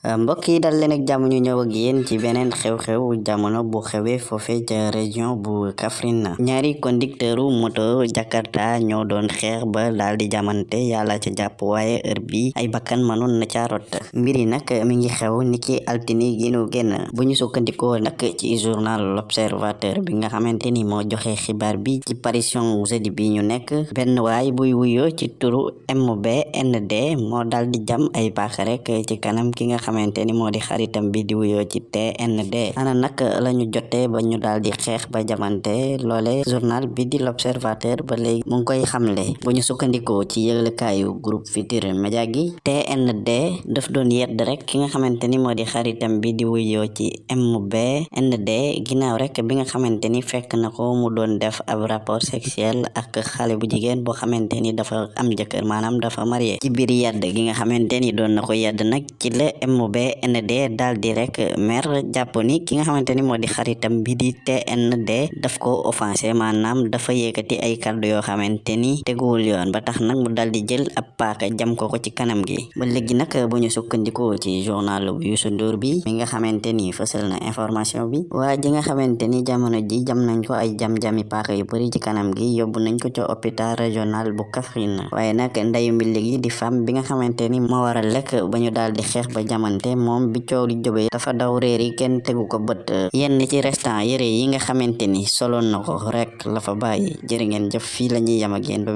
mbokk yi dal leen ak jàmm ñu ñëw ak yéen ci beneen xew-xew jamono bu xewee foofe ca région bu Kaffrine ñaari conducteuru moto Jakarta ñoo doon xeex ba daal di jamante yàlla ca jàpp waaye heure bi ay bakkan mënoon na ca rot. Mbir yi nag mi ngi xew niki altini gi nu génn bu ñu sukkandikoo nag ci journal l'observateur bi nga xamante ni moo joxe xibaar bi ci parution jeudi bi ñu nekk. Benn waay buy wuyoo ci turu MBND moo daal di jam ay paaka rek ci kanam ki nga xamante ni moo di xaritam bi di wuyoo ci TND ana nag la ñu jotee ba ñu daal di xeex ba jamante loole journal bi di l'observateur ba léegi mu ngi koy xamle. Bu ñu sukkandikoo ci yëglekaayu groupe Futurs Médias gi TND daf doon yedd rek ki nga xamante ni moo di xaritam bi di wuyoo ci MBND ginnaaw rek bi nga xamante ni fekk na ko mu doon def ab rapport sexuel ak xale bu jigéen boo xamante ni dafa am jëkkër maanaam dafa marié. Ci biir yedd gi nga xamante ni doon na ko yedd nag ci la MBND daal di rek mer jàpp ni ki nga xamante ni moo di xaritam bi di TND daf ko offensé maanaam dafa yëkkati ay kàddu yoo xamante ni teguwul yoon ba tax nag mu daal di jël ab paaka jam ko ko ci kanam gi ba léegi nag bu ñu ci journal bu Youssou Ndour bi mi nga xamante ni na information bi waa ji nga xamante jamono ji jam nañ ko ay jam-jami paaka yu bari ci kanam gi yóbbu nañ ko ca hôpital régional bu di femme bi nga xamante ni waral di ba jamante moom bi coow li jóbee dafa daw réer yi kenn tegu ko bët. Yenn ci restant yére yi nga xamante ni soloon na ko rek la fa bàyyi. Jërë jëf fii la ñuy yam ak ba